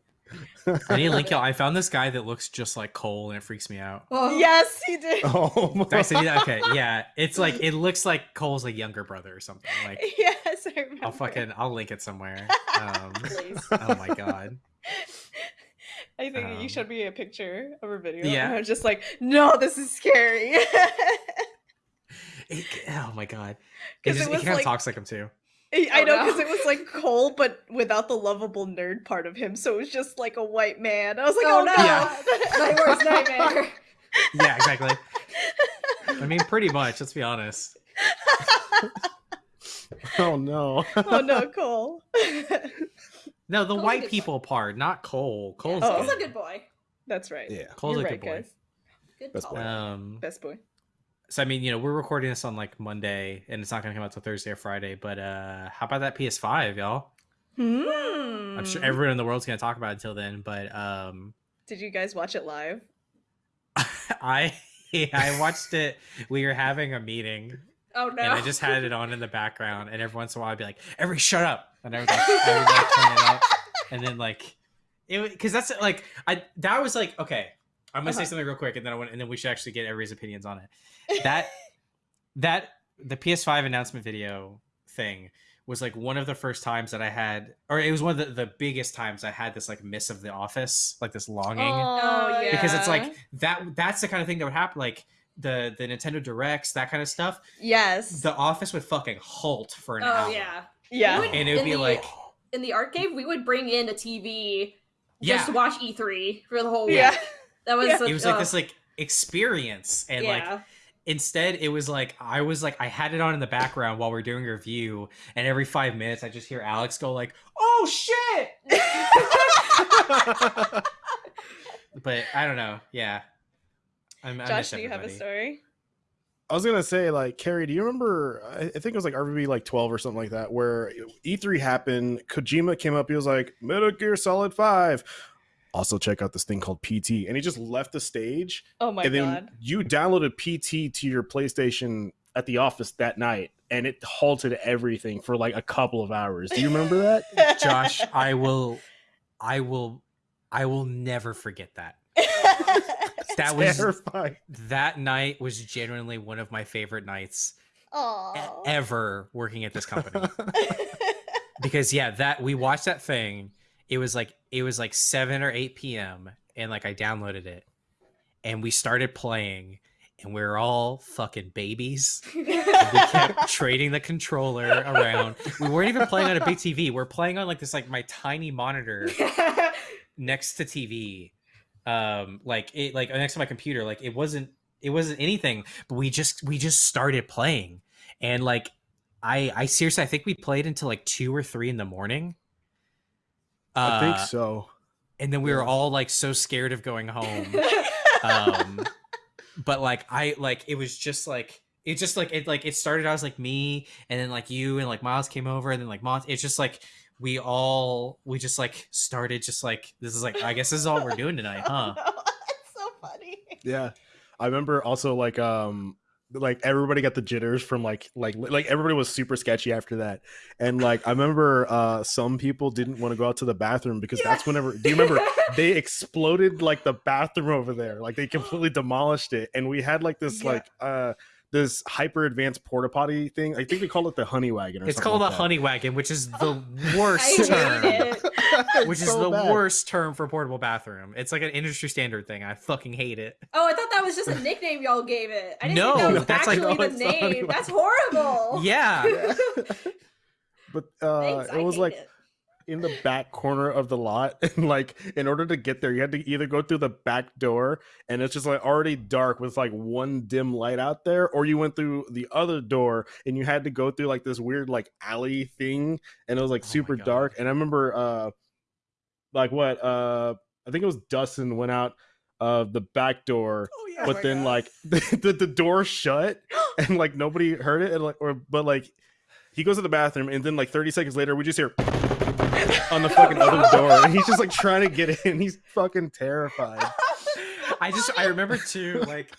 I need to link y'all. I found this guy that looks just like Cole, and it freaks me out. Oh, Yes, he did. Oh, my. Did I say that? Okay, yeah, it's like it looks like Cole's like younger brother or something. Like Yes, I remember. I'll fucking I'll link it somewhere. Um, oh my god. I think you Um, showed me a picture of a video. yeah. And I was just like, no, this is scary. It, oh my god. 'Cause He, it just, he was kind of talks like him too. I Oh, know no. because it was like Cole, but without the lovable nerd part of him. So it was just like a white man. I was like, Oh, oh, no. no. Yeah. My worst nightmare. Yeah, exactly. I mean, pretty much. Let's be honest. oh no. oh no, Cole. No, the Cole's white good people part, not Cole. Cole's Oh. He's a good boy. That's right. Yeah. Cole's You're a right, good boy. guys. Good Best boy. Um, Best boy. So I mean, you know, we're recording this on like Monday, and it's not gonna come out till Thursday or Friday. But uh, how about that PS5, y'all? Hmm. I'm sure everyone in the world's gonna talk about it until then. But um, Did you guys watch it live? I I watched it. We were having a meeting, Oh no. and I just had it on in the background, and every once in a while I'd be like, "Every shut up," and I would like, I would like turn it up, and then like, it because that's like I that was like okay. I'm gonna say Uh-huh. something real quick, and then I want, and then we should actually get everybody's opinions on it. That that the PS5 announcement video thing was like one of the first times that I had, or it was one of the, the biggest times I had this like miss of the office, like this longing Oh, yeah. because it's like that that's the kind of thing that would happen like the the nintendo directs that kind of stuff yes. the office would fucking halt for an Oh hour yeah. yeah. would- and it would be the- like In the art cave, we would bring in a TV yeah just to watch E3 for the whole week. Yeah. That was. Yeah. such- it was like oh, this like experience and like instead it was like i was like i had it on in the background while we are doing a review and every five minutes i just hear alex go like oh shit but i don't know yeah I'm, Josh, miss do you have a story? I was gonna say, like, Carrie, do you remember? I I think it was like RVB like twelve or something like that, where E3 happened. Kojima came up. He was like, Metal Gear Solid Five. Also, check out this thing called PT, and he just left the stage. Oh my and then god. you downloaded PT to your PlayStation at the office that night, and it halted everything for like a couple of hours. Do you remember that? josh i will i will i will never forget that that was terrifying. that night was genuinely one of my favorite nights e- ever working at this company because yeah that we watched that thing it was like it was like 7 or 8 p.m and like i downloaded it and we started playing and we were all fucking babies we kept trading the controller around we weren't even playing on a big tv we're playing on like this like my tiny monitor next to TV, um, like it, like next to my computer. Like it wasn't, it wasn't anything. But we just, we just started playing, and like, I, I seriously, I think we played until like two or three in the morning. I think Uh, so. And then we were all like so scared of going home. um, but like I, like it was just like. It just like it like it started out as like me and then like you and like Miles came over and then like Mont it's just like we all we just like started just like this is like I guess this is all we're doing tonight, huh? It's so funny. Yeah, I remember also like um like everybody got the jitters from like like like everybody was super sketchy after that. And like i remember uh some people didn't want to go out to the bathroom because that's whenever do you remember? They exploded like the bathroom over there. Like they completely demolished it. And we had like this Yeah. like uh this hyper advanced porta potty thing. I think they call it the honey wagon or It's something called like a that. honey wagon, which is the I worst hate term. It. It's Which is the bad. worst term for portable bathroom. It's like an industry standard thing. I fucking hate it. Oh, I thought that was just a nickname y'all gave it. I didn't No, think that was that's like- actually the name. anyway. That's horrible. Yeah. but uh Thanks, it was like it. in the back corner of the lot and like in order to get there you had to either go through the back door and it's just like already dark with like one dim light out there or you went through the other door and you had to go through like this weird like alley thing and it was like Oh super God. dark and i remember uh like what uh i think it was dustin went out of the back door Oh yeah. but then like the, the, the door shut and like nobody heard it and like or but like he goes to the bathroom and then like 30 seconds later we just hear on the fucking other door and he's just like trying to get in. He's fucking terrified. I just I remember too like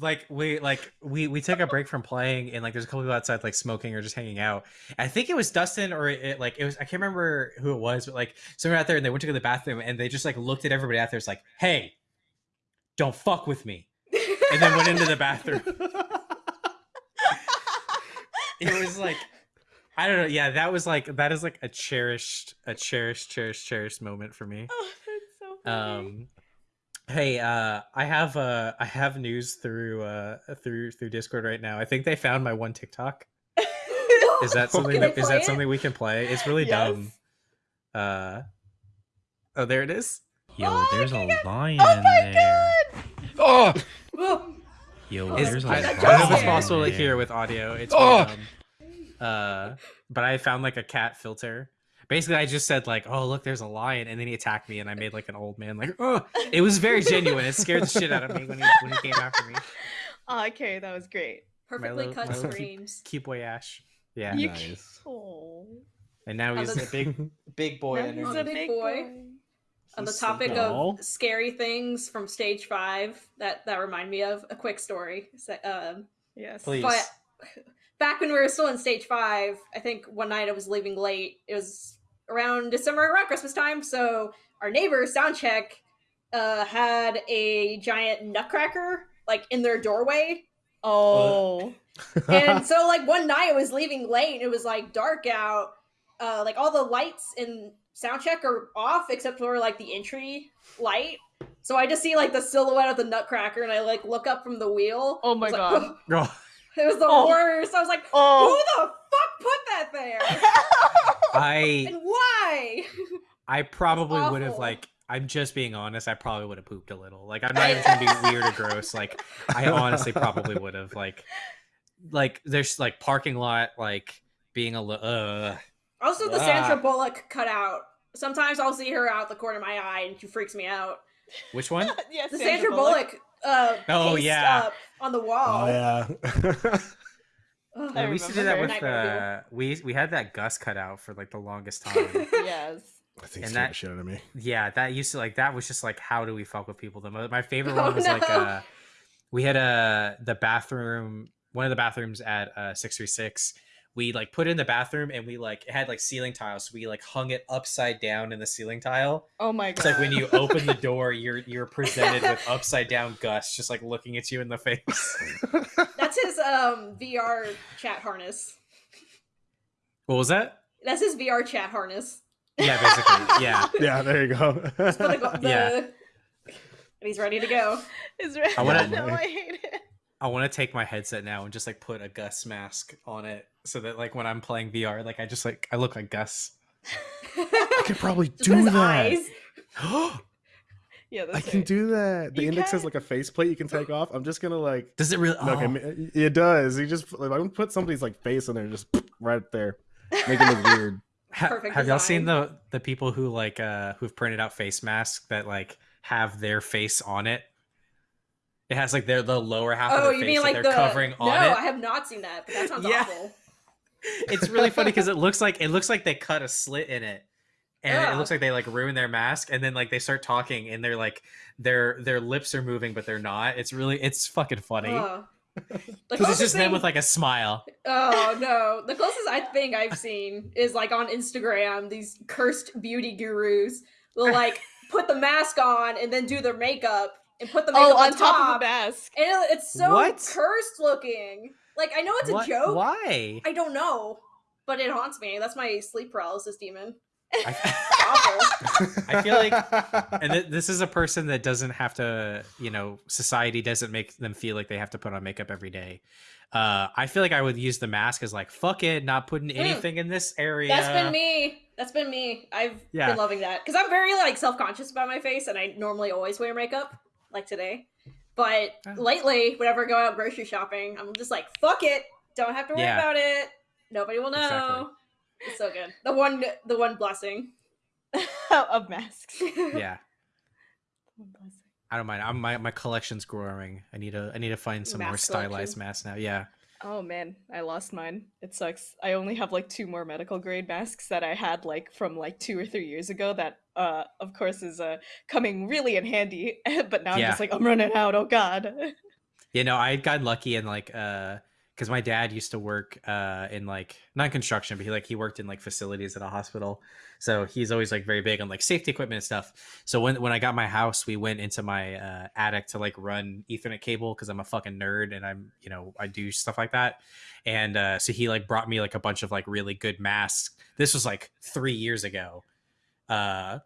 like we like we we took a break from playing and like there's a couple people outside like smoking or just hanging out. I think it was Dustin or it like it was I can't remember who it was, but like someone out there and they went to go to the bathroom and they just like looked at everybody out there. It's like, hey, don't fuck with me, and then went into the bathroom. It was like. I don't know. Yeah, that was like that is like a cherished, a cherished, cherished, cherished moment for me. Oh, that's so funny. Um, hey, uh, I have uh, I have news through uh through through Discord right now. I think they found my one TikTok. Is that something? Can I that, is play that it? something we can play? It's really Yes. dumb. Uh, oh, there it is. Yo, Oh, there's my a God. lion oh my there. god! Oh, Whoa. yo, Is- there's a I, I that don't know if it's possible to there. hear with audio. It's Oh! really dumb. Uh, but I found like a cat filter. Basically, I just said like, "Oh, look, there's a lion," and then he attacked me, and I made like an old man like, "Oh!" It was very genuine. It scared the shit out of me when he when he came after me. Oh, okay, that was great. Perfectly little- cut screams. Keep boy Ash. Yeah, You nice Oh, and now he's a big big boy. He's a big boy. On the topic sleeping. Aw. of scary things from stage five, that that remind me of a quick story. So, um, Yes. Please. But back when we were still in stage five, I think one night I was leaving late. It was around December, around Christmas time. So our neighbor soundcheck uh, had a giant nutcracker like in their doorway. Oh. And so like one night I was leaving late and it was like dark out. Uh, like all the lights in soundcheck are off except for like the entry light. So I just see like the silhouette of the nutcracker and I like look up from the wheel. Oh my was God. Like, it was the Oh. worst. I was like, Oh. who the fuck put that there? I and why? I probably would have like. I'm just being honest. I probably would have pooped a little. Like I'm not even trying to be weird or gross. Like I honestly probably would have. Like like there's like parking lot like being a little. Uh, Also, the Ah. Sandra Bullock cutout. Sometimes I'll see her out the corner of my eye and she freaks me out. which one? yes, The Sandra, Bullock, uh, Oh, yeah. up on the wall. oh yeah Ugh. I we used to do that with her. uh, we we had that Gus cut out for like the longest time. Yes. i think And scared that- shit out of me yeah, that used to like that was just like how do we fuck with people the most? My favorite Oh, one was like uh we had a the bathroom one of the bathrooms at uh 636 we like put it in the bathroom and we like it had like ceiling tiles so we like hung it upside down in the ceiling tile Oh my god. it's like when you open the door you're you're presented with upside down gus just like looking at you in the face That's his um VR chat harness. what was that That's his VR chat harness. yeah basically yeah yeah there you go the, the, Yeah. And he's ready to go. Is right. I wanna- no, I hate it. I want to take my headset now and just like put a Gus mask on it so that like when I'm playing VR, like I just like I look like Gus. i could probably do his that eyes. Yeah, that's i can right. do that the You index has like a faceplate you can take off i'm just gonna like Does it really? no, okay, oh. it does you just like, i'm gonna put somebody's like face in there just right there make it weird Ha- Perfect have y'all seen the the people who like uh who've printed out face masks that like have their face on it? It has like their the lower half of Oh, their you face mean that like they're the covering No, on I have not seen that, but that sounds Yeah. awful. It's really funny because it looks like it looks like they cut a slit in it. And it looks like they like ruin their mask and then like they start talking and they're like their their lips are moving but they're not. It's really it's fucking funny. The Because it's closest just them with like a smile. Oh no. The closest I think I've seen is like on Instagram, these cursed beauty gurus will like put the mask on and then do their makeup and put the makeup Oh, on, on top of the mask. And it- it's so What? cursed looking. Like I know it's What- a joke. Why? I don't know. But it haunts me. That's my sleep paralysis demon. I, I feel like and th- this is a person that doesn't have to, you know, society doesn't make them feel like they have to put on makeup every day. Uh, I feel like I would use the mask as like, fuck it, not putting anything in this area. That's been me. That's been me. I've Yeah. been loving that because I'm very like self conscious about my face, and I normally always wear makeup, like today. But Oh. lately, whenever I go out grocery shopping, I'm just like, "Fuck it, don't have to worry Yeah. about it. Nobody will know." Exactly. It's so good. The one, the one blessing. of masks. yeah. I don't mind. I'm, my my collection's growing. I need to I need to find some more stylized collection. masks now. Yeah. Oh man, I lost mine. It sucks. I only have like two more medical grade masks that I had like from like two or three years ago. That uh, of course, is uh coming really in handy. but now I'm just like I'm running out. Oh god. You know, I gotten lucky and like uh because my dad used to work uh in like not construction, but he like he worked in like facilities at a hospital. So he's always like very big on like safety equipment and stuff. So when when I got my house, we went into my uh attic to like run Ethernet cable because I'm a fucking nerd and I'm you know, I do stuff like that. And uh so he like brought me like a bunch of like really good masks. This was like three years ago. Uh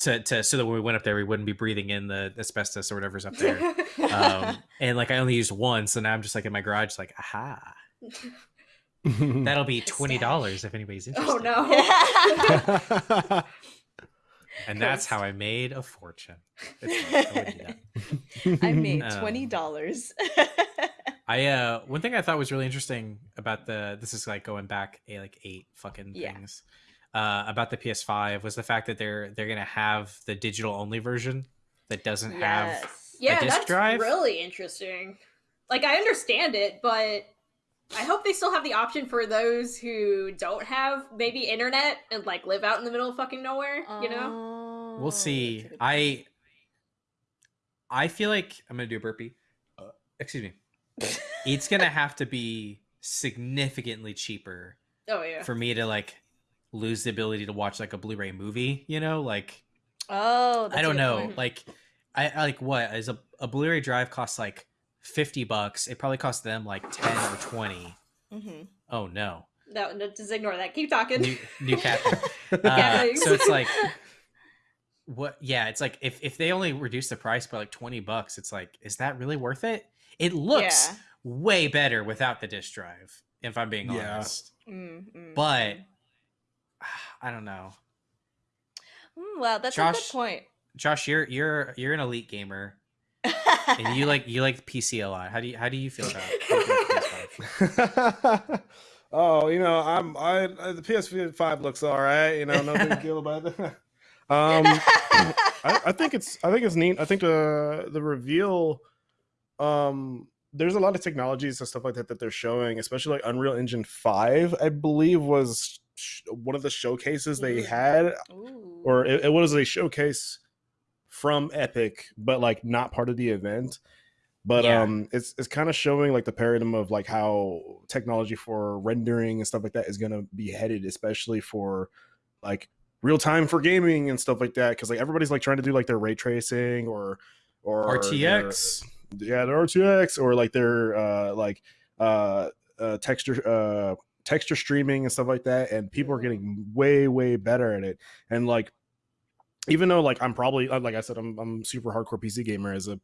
to, to so that when we went up there we wouldn't be breathing in the asbestos or whatever's up there um and like i only used one so now i'm just like in my garage like aha that'll be $20 if anybody's interested oh no. and that's how i made a fortune I wouldn't do that. I made Um, twenty dollars. i uh one thing i thought was really interesting about the this is like going back a like eight fucking Yeah. things uh about the ps5 was the fact that they're they're gonna have the digital only version that doesn't have yes. yeah, disk that's drive? really interesting. Like I understand it, but I hope they still have the option for those who don't have maybe internet and like live out in the middle of fucking nowhere. You know? Oh, we'll see i i feel like i'm gonna do a burpee uh, excuse me it's gonna have to be significantly cheaper Oh yeah. for me to like lose the ability to watch like a blu-ray movie you know like oh, i that's a don't good know point. like i I- like what is a, a blu-ray drive costs like 50 bucks it probably costs them like 10 or 20 Mhm. oh no No, no, just ignore that. Keep talking. new, new captain uh, so it's like what yeah it's like if, if they only reduce the price by like 20 bucks it's like is that really worth it it looks Yeah. way better without the disk drive if i'm being Yeah. honest Mm, mm, but i don't know Mm, wow, that's a Josh- good point. josh you're you're you're an elite gamer and you like you like pc a lot how do you how do you feel about PS5? oh, you know, I'm I, I the PS5 looks all right. You know, no big deal about it. um, I, I think it's I think it's neat. I think the the reveal, um, there's a lot of technologies and stuff like that that they're showing, especially like Unreal Engine Five. I believe was sh- one of the showcases they Mhm. had, Ooh. or it, it was a showcase from Epic, but like not part of the event. But Yeah. um, it's it's kind of showing like the paradigm of like how technology for rendering and stuff like that is gonna be headed, especially for like real time for gaming and stuff like that. Because like everybody's like trying to do like their ray tracing or or their- rtx yeah, their RTX or like their uh like uh, uh texture uh texture streaming and stuff like that and people are getting way way better at it and like even though like I'm probably uh, like I said I'm I'm super hardcore PC gamer as a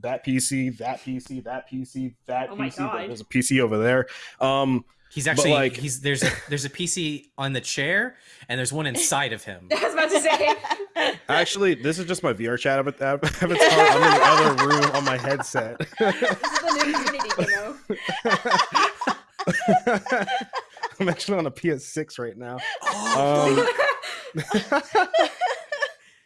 that PC that PC that PC that Oh PC God. there's a PC over there um he's actually like- he's there's a there's a pc on the chair and there's one inside of him I was about to say. actually this is just my VR chat av- av- avatar I'm in the other room on my headset this is the new Unity demo. I'm actually on a PS6 right now oh, Um,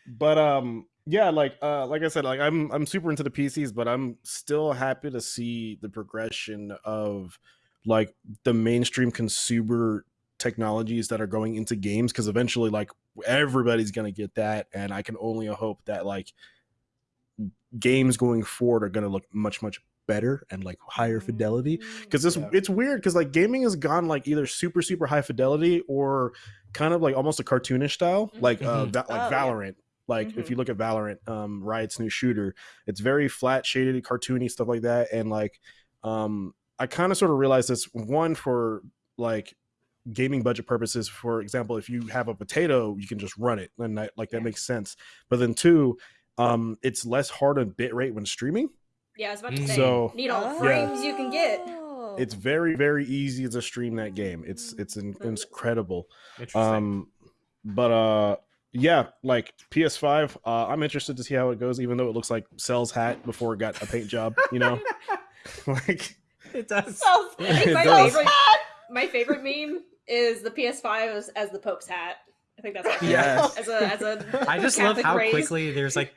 but um yeah like uh like i said like i'm i'm super into the pcs but i'm still happy to see the progression of like the mainstream consumer technologies that are going into games because eventually like everybody's gonna get that and i can only hope that like games going forward are gonna look much much better and like higher fidelity because this Yeah. it's weird because like gaming has gone like either super super high fidelity or kind of like almost a cartoonish style like uh Mhm. Va- like Oh, yeah. Valorant like if Mhm. you look at valorant um riot's new shooter it's very flat shaded cartoony stuff like that and like um i kind of sort of realized this one for like gaming budget purposes for example if you have a potato you can just run it and that like that Yeah. makes sense but then two um it's less hard on bit rate when streaming Yeah, I was about to say. So- need all the Oh. frames you can get. it's very very easy to stream that game it's it's in, Mm. incredible interesting um but uh, yeah, like PS5. Uh, I'm interested to see how it goes, even though it looks like Cell's hat before it got a paint job. You know, like It does. So, I think It my does. favorite, my favorite meme is the PS5 as, as the Pope's hat. I think that's my favorite. Yes. As a as a I just love how raised- quickly there's like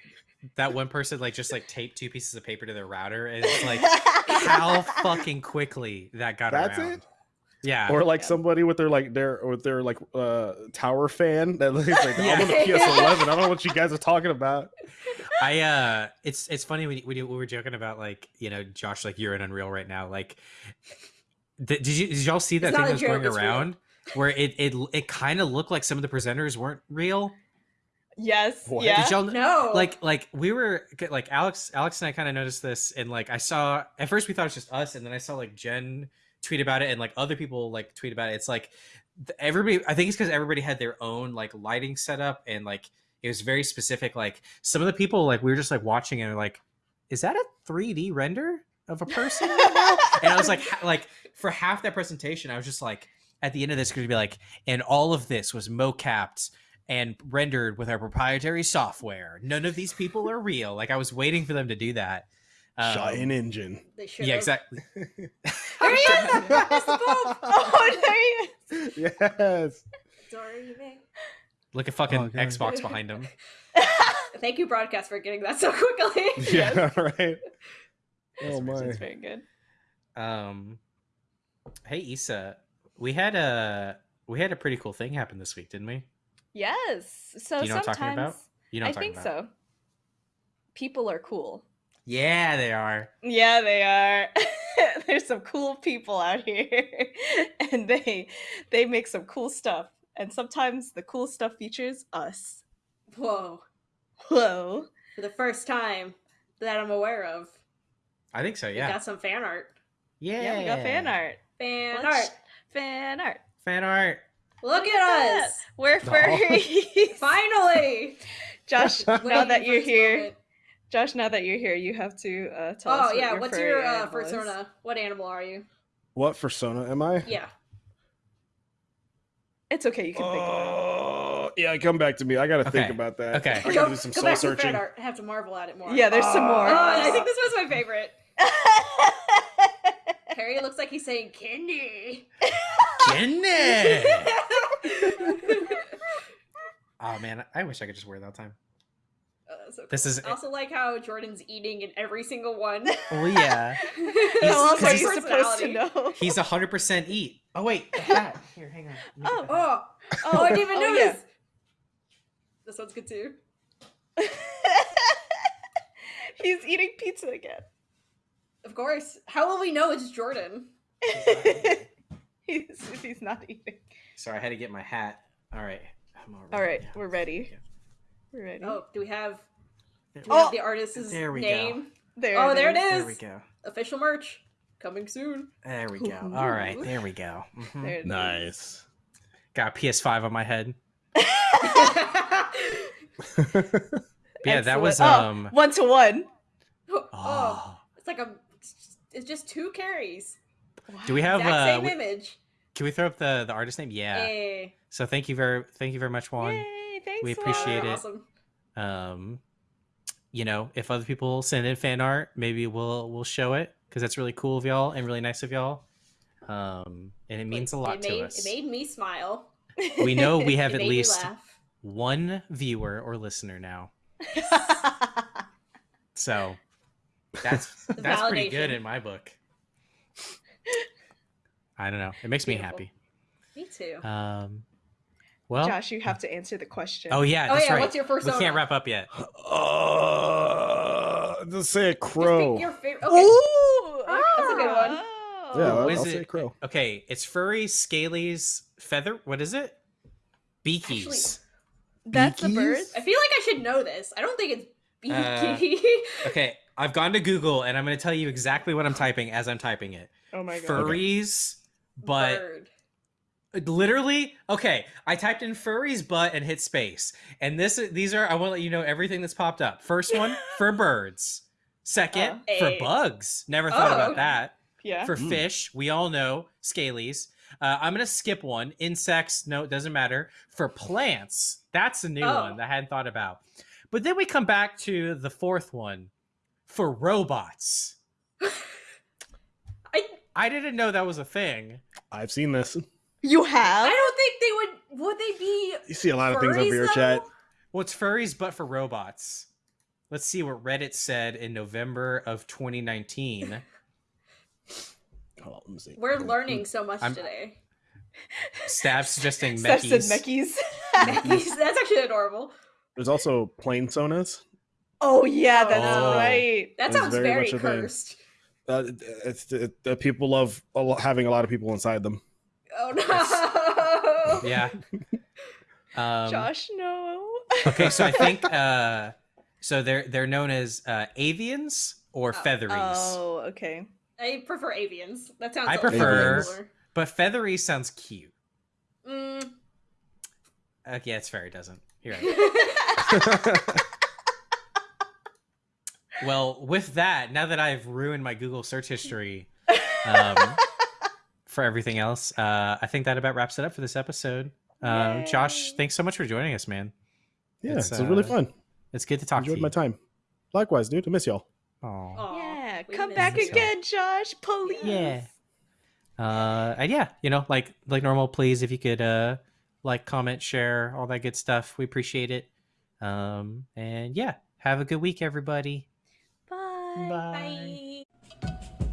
that one person like just like taped two pieces of paper to their router and it's like how fucking quickly that got That's around. it? Yeah. or like Yeah. somebody with their like their with their like uh tower fan that looks like Yeah. I'm on the PS11. I don't know what you guys are talking about. I uh it's it's funny when, when you- we were joking about like, you know, Josh like you're in Unreal right now. Like th- did you did y'all see that It's thing not that was joke, going it's real. around where it it it kind of looked like some of the presenters weren't real? yes. What? Yeah. Did y'all no like like we were like alex alex and i kind of noticed this and like i saw at first we thought it was just us and then i saw like jen tweet about it and like other people like tweet about it it's like everybody i think it's because everybody had their own like lighting setup and like it was very specific like some of the people like we were just like watching and like is that a 3d render of a person right and i was like like for half that presentation i was just like at the end of this going to be like and all of this was mocapped and rendered with our proprietary software. None of these people are real. Like I was waiting for them to do that. Um, Shot in engine. they yeah, exactly. There he is! That's the Pope! oh, there he is. yes. Dorime. Look at fucking Oh, Xbox behind him. Thank you, broadcast, for getting that so quickly. Yeah. Right. This Oh my. person's very good. Um, hey Issa, we had a we had a pretty cool thing happen this week, didn't we? Yes. So Do you know what I'm sometimes talking about? You know, I what I'm talking think about. so. People are cool. Yeah, they are. Yeah, they are. There's some cool people out here, and they they make some cool stuff. And sometimes the cool stuff features us. Whoa. Whoa! For the first time that I'm aware of, I think so. we Yeah. got some fan art. Yeah. Yeah, we got fan art. Fan Let's- art. Fan art. Fan art. Look Look at at us! We're furries. Finally! Josh, now that you're here, moment. Josh, now that you're here, you have to uh, tell us. Oh yeah, your what's your uh, animal is. persona? What animal are you? What persona am I? Yeah. It's okay. You can think about Oh, yeah, come back to me. I gotta think about that. Okay. I gotta do some Go soul back to searching. I have to marvel at it more. Yeah, there's some Oh, more. I think this was my favorite. Harry looks like he's saying candy. Jenny. oh man, I wish I could just wear that all the time. So This cool. is- I also like how Jordan's eating in every single one. Oh yeah. How else He's- are he's supposed to know? He's a hundred percent eat. Oh wait, the hat. Here, hang on. Oh. get the hat. Oh, oh, I didn't even Oh, notice. yeah. This one's good too. He's eating pizza again. Of course. How will we know it's Jordan? he's, he's not eating. Sorry, I had to get my hat. All right. I'm all All right, Yeah. we're ready. We're ready. Oh, do we have There do we have Oh, the artist's there we go. name? there. oh, there it is. There is. we go. Official merch coming soon. There we go. All right, there we go. Mhm. There it is. Nice. Got a PS5 on my head. Yeah, that was Oh, um. one to one. oh, Oh. it's like a. It's just two carries. Do we have? Exact Uh, same we- image. can we throw up the the artist name? Yeah. Hey, So thank you very thank you very much, Juan. Yay, thanks. We Juan. appreciate it. awesome. um you know if other people send in fan art maybe we'll we'll show it because that's really cool of y'all and really nice of y'all. Um and it means a lot made, to us. It made me smile. we know we have at least one viewer or listener now. So that's that's pretty good in my book. I don't know. It makes me happy. Me too. um well Josh, you have to answer the question. oh yeah oh yeah, right what's your first? we can't wrap up yet Uh, just say a crow. pick your favorite. Okay. Ooh, That's a good one. Oh. Yeah, I'll, I'll it- say crow. okay it's furry scalies feather what is it beakies That's the Beakies? bird. I feel like I should know this. I don't think it's Uh. Okay, I've gone to Google and I'm going to tell you exactly what I'm typing as I'm typing it. Oh my god. Furries, but Bird. Literally, okay. I typed in furries, butt and hit space, and this these are I want to let you know everything that's popped up. First one for birds. Second Uh, for A. bugs. Never thought Oh. about that. Yeah. For Mm. fish, we all know scalies. Uh, I'm gonna skip one. Insects, no, it doesn't matter. For plants, that's a new Oh. one that I hadn't thought about. But then we come back to the fourth one for robots. I I didn't know that was a thing. I've seen this. You have? I don't think they would. Would they be? You see a lot of things on furries, Beer though? Chat. Well, it's furries, but for robots. Let's see what Reddit said in November of 2019. Hold on, let me see. We're learning so much I'm- today. Stab suggesting Steph said Meckies. Meckies. That's actually adorable. There's also plane sonas. oh yeah, that's Oh. right. That It's sounds very very, much a cursed. Uh, it's, it, uh, people love having a lot of people inside them. Oh no. Yeah. Um, Josh, no. okay, so I think uh, so. They're they're known as uh, avians or Oh. featheries, Oh, okay. I prefer avians. That sounds. I a prefer- cooler. but feathery sounds cute. Mm. Uh, yeah, it's fair. It doesn't. You're right. Well, with that, now that I've ruined my Google search history um, for everything else, uh, I think that about wraps it up for this episode. Um, Josh, thanks so much for joining us, man. yeah, It's, it's, really uh, fun. It's good to talk Enjoyed to my time. Likewise, dude. I miss y'all. Aw. Aw, yeah, we come miss back you. again, Josh, please. Yeah. Uh, and yeah, you know, like like normal, please if you could uh like, comment, share, all that good stuff. We appreciate it. Um, and yeah, have a good week, everybody. Bye. Bye. Bye.